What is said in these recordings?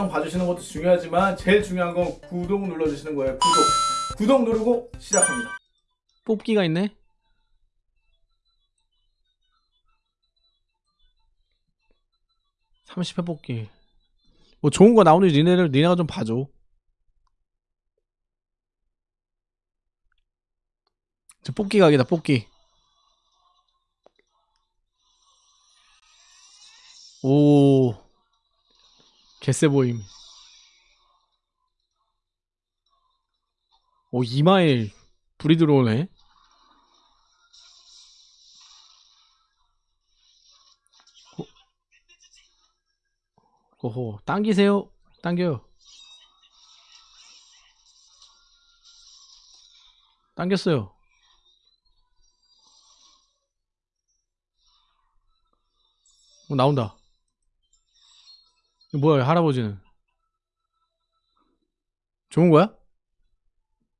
영상 봐주시는 것도 중요하지만 제일 중요한 건 구독 눌러주시는 거예요. 구독. 구독 누르고 시작합니다. 뽑기가 있네. (30회) 뽑기 뭐 좋은 거 나오니 니네를 니네가 좀 봐줘 저 뽑기 각이다 뽑기 오 개쎄 보임. 오 이마에 불이 들어오네. 오호 당기세요. 당겨요. 당겼어요. 어, 나온다 뭐야 할아버지는 좋은 거야?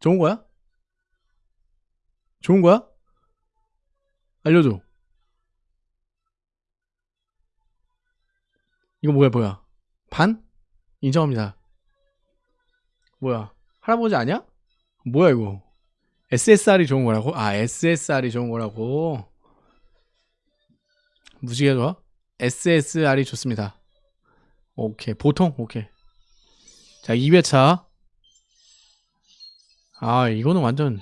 좋은 거야? 좋은 거야? 알려줘 이거 뭐야 뭐야 반? 인정합니다 뭐야 할아버지 아니야? 뭐야 이거 SSR이 좋은 거라고? 아 SSR이 좋은 거라고 무지개 좋아? SSR이 좋습니다 오케이. 보통? 오케이. 자 2회차. 아 이거는 완전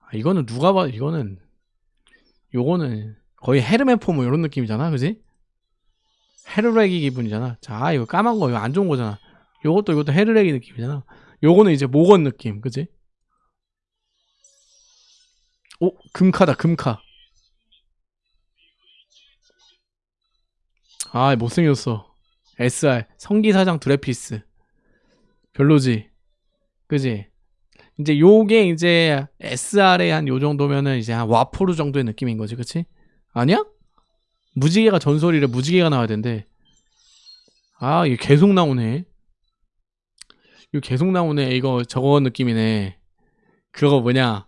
아, 이거는 누가 봐 이거는 요거는 거의 헤르메 포 뭐 이런 느낌이잖아 그지? 헤르레기 기분이잖아. 자 이거 까만 거 이거 안 좋은 거잖아. 요것도 이것도 헤르레기 느낌이잖아. 요거는 이제 모건 느낌 그지? 오 금카다 금카. 아 못생겼어 SR 성기사장 드레피스. 별로지. 그지? 이제 요게 이제 SR에 한 요 정도면은 이제 한 와포르 정도의 느낌인 거지 그치? 아니야? 무지개가 전설이래. 무지개가 나와야 된대. 아 이게 계속 나오네. 이거 계속 나오네. 이거 저거 느낌이네. 그거 뭐냐?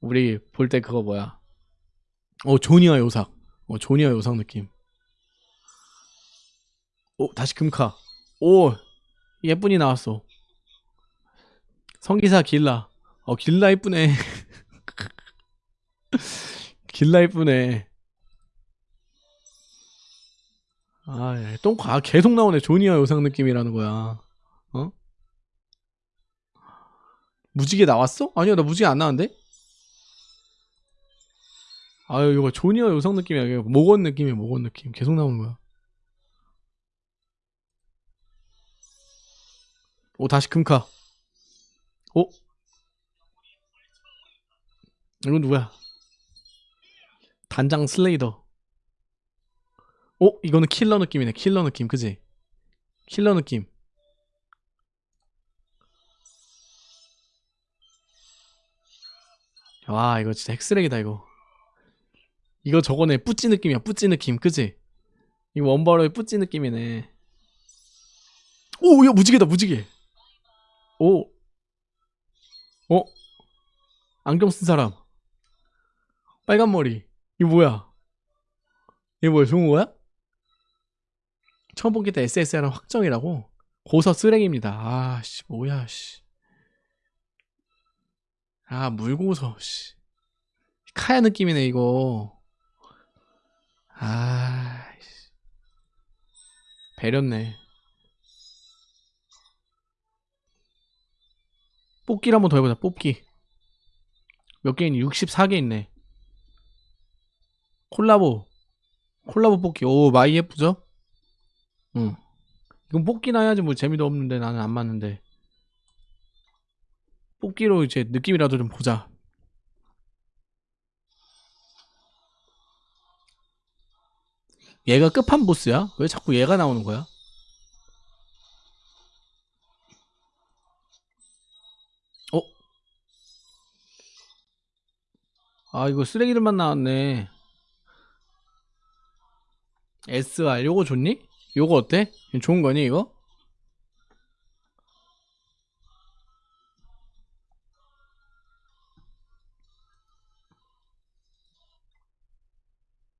우리 볼 때 그거 뭐야? 어 조니아 요삭. 어 조니아 요삭 느낌 오 다시 금카 오 예쁜이 나왔어 성기사 길라 어 길라 이쁘네 길라 이쁘네 아, 예. 똥과 아, 계속 나오네. 조니아 요상 느낌이라는 거야. 어? 무지개 나왔어? 아니야, 나 무지개 안 나왔는데? 아유, 이거 조니아 요상 느낌이야. 모건 느낌이야, 모건 느낌. 계속 나오는 거야. 오, 다시 금카. 오? 이건 누구야? 단장 슬레이더. 어? 이거는 킬러 느낌이네 킬러 느낌 그지? 킬러 느낌 와 이거 진짜 핵쓰레기다 이거 이거 저거네 뿌찌 느낌이야 뿌찌 느낌 그지? 이거 원바로의 뿌찌 느낌이네 오야 무지개다 무지개 오 어? 안경 쓴 사람 빨간 머리 이거 뭐야 이거 뭐야 좋은 거야? 처음 때 SSR은 확정이라고? 고서 쓰레기입니다. 아씨 뭐야 씨. 아 물고서 씨. 카야 느낌이네 이거. 아 씨. 배렸네. 뽑기를 한번 더 해보자 뽑기. 몇 개 있니? 64개 있네. 콜라보. 콜라보 뽑기. 오 많이 예쁘죠? 응. 이건 뽑기나 해야지 뭐 재미도 없는데 나는 안 맞는데. 뽑기로 이제 느낌이라도 좀 보자. 얘가 끝판 보스야? 왜 자꾸 얘가 나오는 거야? 아 이거 쓰레기들만 나왔네 SR 요거 좋니? 요거 어때? 좋은 거니 이거?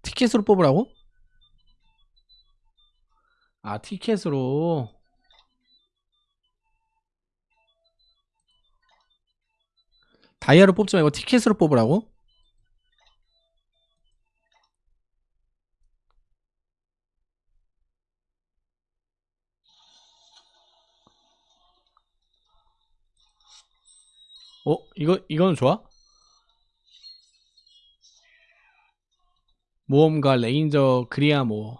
티켓으로 뽑으라고? 아 티켓으로 다이아로 뽑지 말고 티켓으로 뽑으라고? 어? 이거, 이거는 좋아? 모험가 레인저 그리아모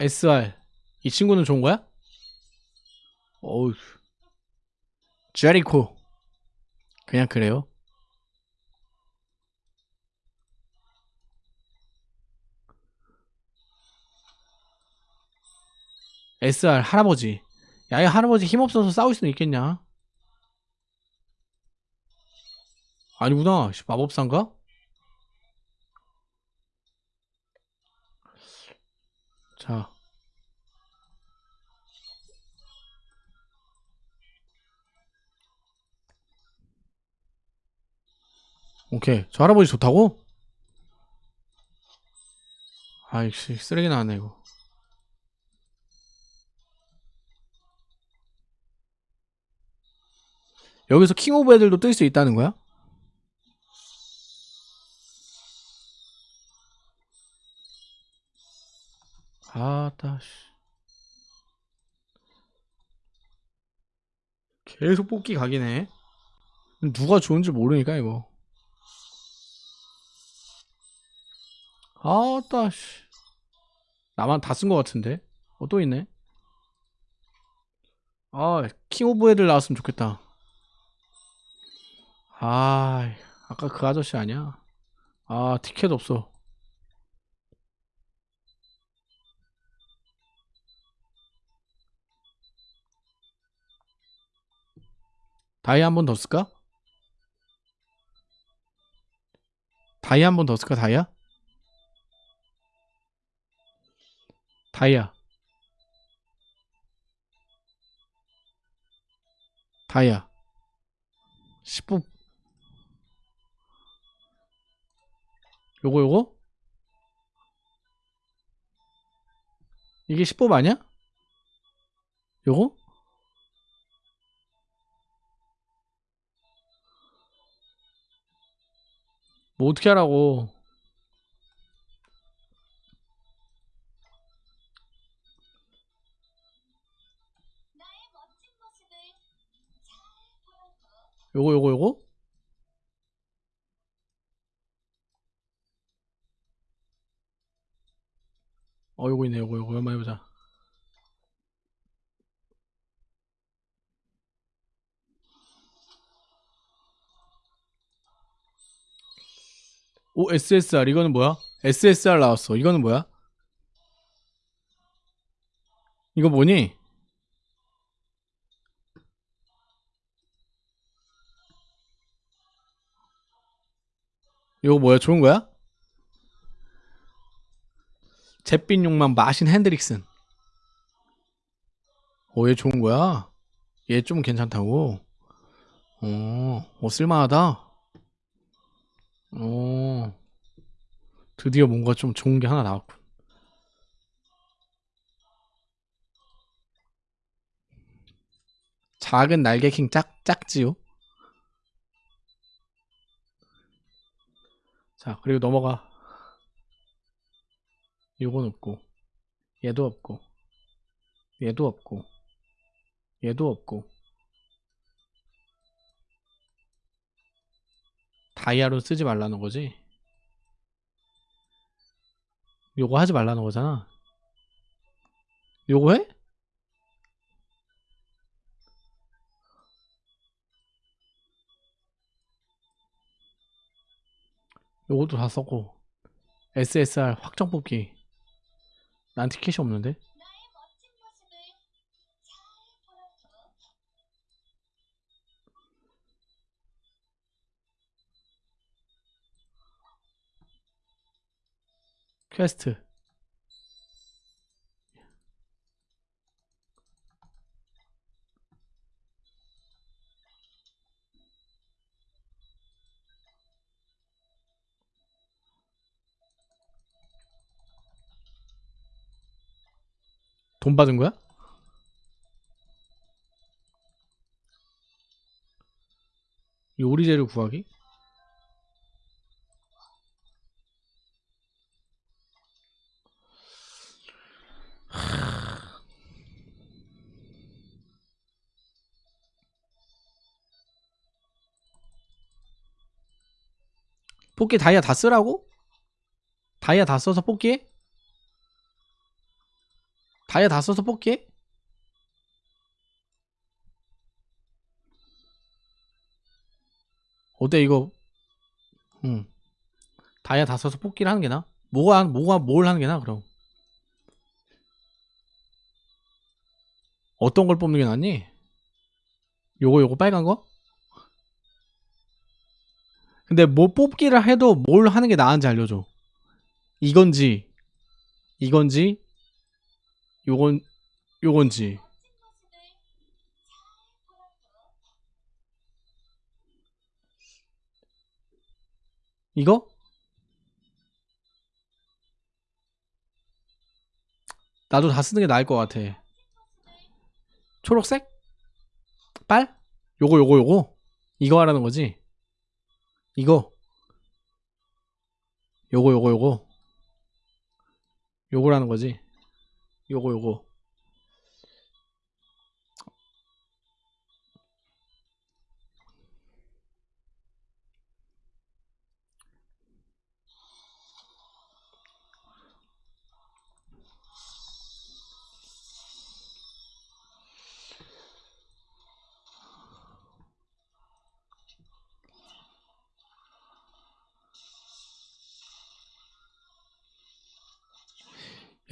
SR 이 친구는 좋은 거야? 어우 제리코 그냥 그래요 SR 할아버지. 야이 할아버지 힘없어서 싸울 수는 있겠냐? 아니구나. 씨, 마법사인가? 자. 오케이. 저 할아버지 좋다고? 아이씨 쓰레기 나왔네 이거 여기서 킹 오브 애들도 뜰 수 있다는 거야? 아따 씨. 계속 뽑기 각이네. 누가 좋은지 모르니까 이거. 아따 씨. 나만 다 쓴 것 같은데? 어 또 있네. 아 King of 애들 나왔으면 좋겠다 아 아까 그 아저씨 아니야 아 티켓 없어 다이 한 번 더 쓸까? 다이 한 번 더 쓸까 다이아? 다이아 다이아 10부 요거 요거? 이게 10법 아니야? 요거? 뭐 어떻게 하라고 요거 요거 요거? 어 요거 있네 요거 요거 한번 해보자 오 SSR 이거는 뭐야? SSR 나왔어 이거는 뭐야? 이거 뭐니? 이거 뭐야 좋은 거야? 잿빛 욕망 마신 핸드릭슨 오얘 좋은 거야? 얘 좀 괜찮다고? 어, 어 쓸만하다 오, 드디어 뭔가 좀 좋은 게 하나 나왔군. 작은 날개킹 짝, 짝지요? 자, 그리고 넘어가. 요건 없고, 얘도 없고, 얘도 없고, 얘도 없고. 다이아로 쓰지 말라는 거지. 요거 하지 말라는 거잖아. 요거 해? 요것도 다 썼고 SSR 확정 뽑기 난 티켓이 없는데? 퀘스트 돈 받은 거야? 요리 재료 구하기? 뽑기 다이아 다 쓰라고? 다이아 다 써서 뽑기해? 다이아 다 써서 뽑기해? 어때 이거 응 다이아 다 써서 뽑기를 하는 게 나아? 뭐가 뭐가 뭘 하는 게 나아 그럼 어떤 걸 뽑는 게 낫니? 요거 요거 빨간 거? 근데 뭐 뽑기를 해도 뭘 하는 게 나은지 알려줘 이건지 이건지 요건 요건지 이거? 나도 다 쓰는 게 나을 것 같아. 초록색? 빨? 요거 요거 요거? 이거 하라는 거지? 이거 요거 요거 요거 요거라는 거지? 요거 요거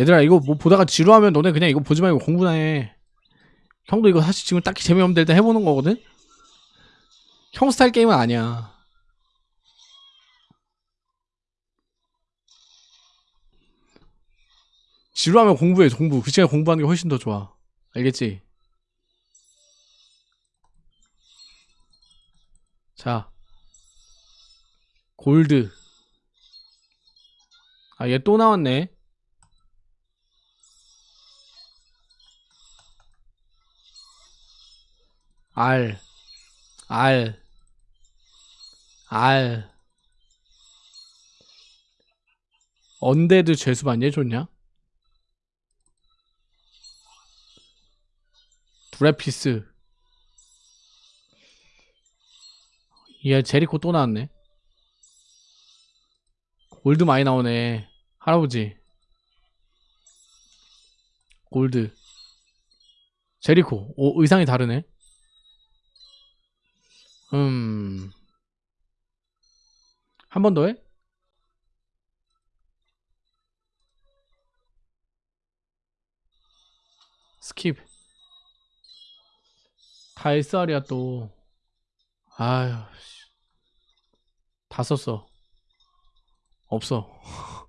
얘들아 이거 뭐 보다가 지루하면 너네 그냥 이거 보지 말고 공부나 해. 형도 이거 사실 지금 딱히 재미없는데 일단 해보는 거거든? 형 스타일 게임은 아니야. 지루하면 공부해 공부. 그 시간에 공부하는 게 훨씬 더 좋아. 알겠지? 자. 골드. 아 얘 또 나왔네 알, 알, 알. 언데드 죄수 반얘 좋냐? 브레피스. 얘 제리코 또 나왔네. 골드 많이 나오네. 할아버지. 골드. 제리코. 오, 의상이 다르네. 음. 한 번 더 해? 스킵. 다 SR이야 또. 아휴. 씨. 다 썼어. 없어.